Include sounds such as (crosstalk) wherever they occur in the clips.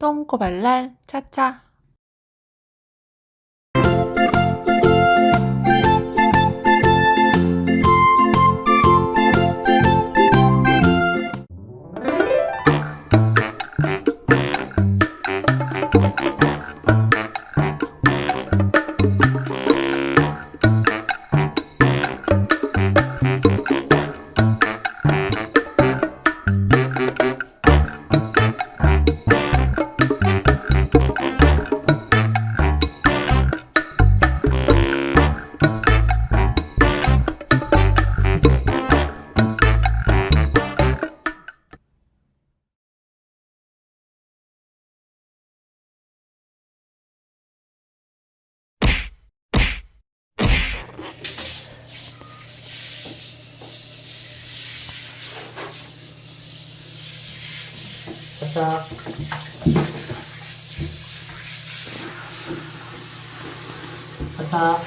똥꼬발랄 차차 また。また。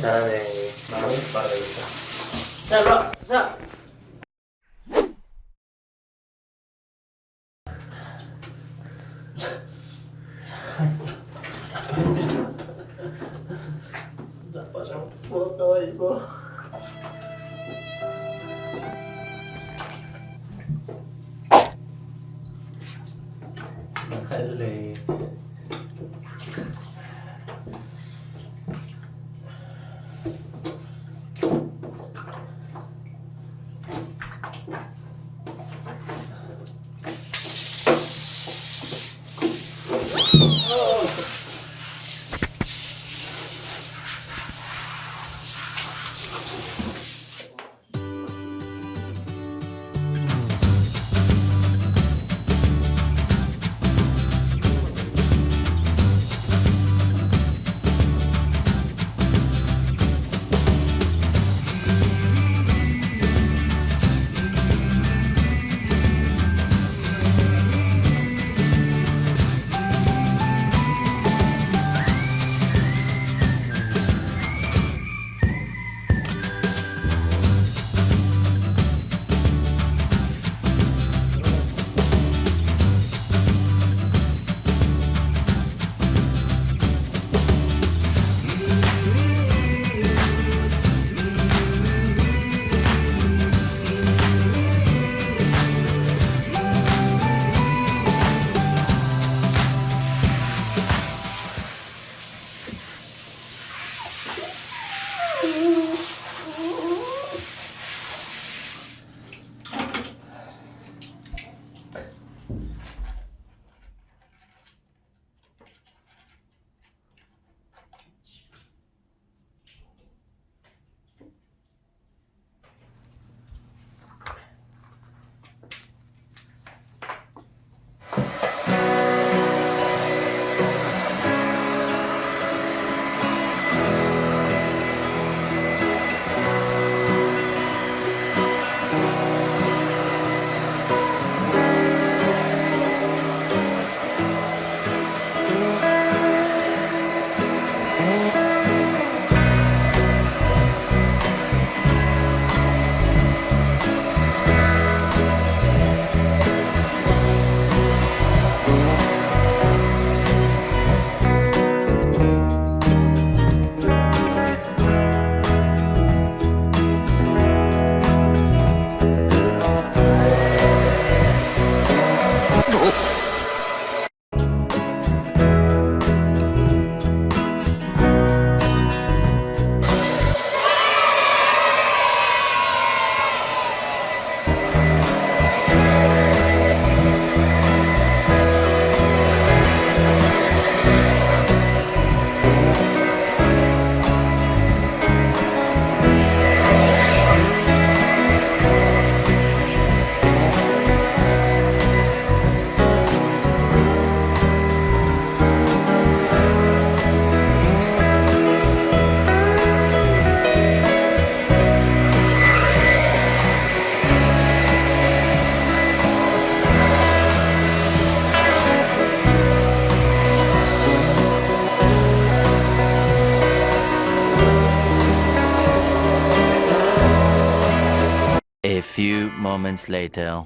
잘하네. 마음이 빠르겠다 자 놔! 자. 가만있어. 자 빠져 가만있어. Moments later.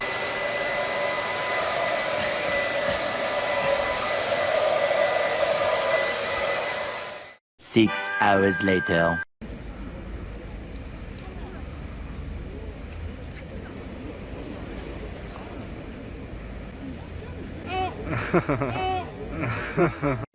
Six hours later. (laughs)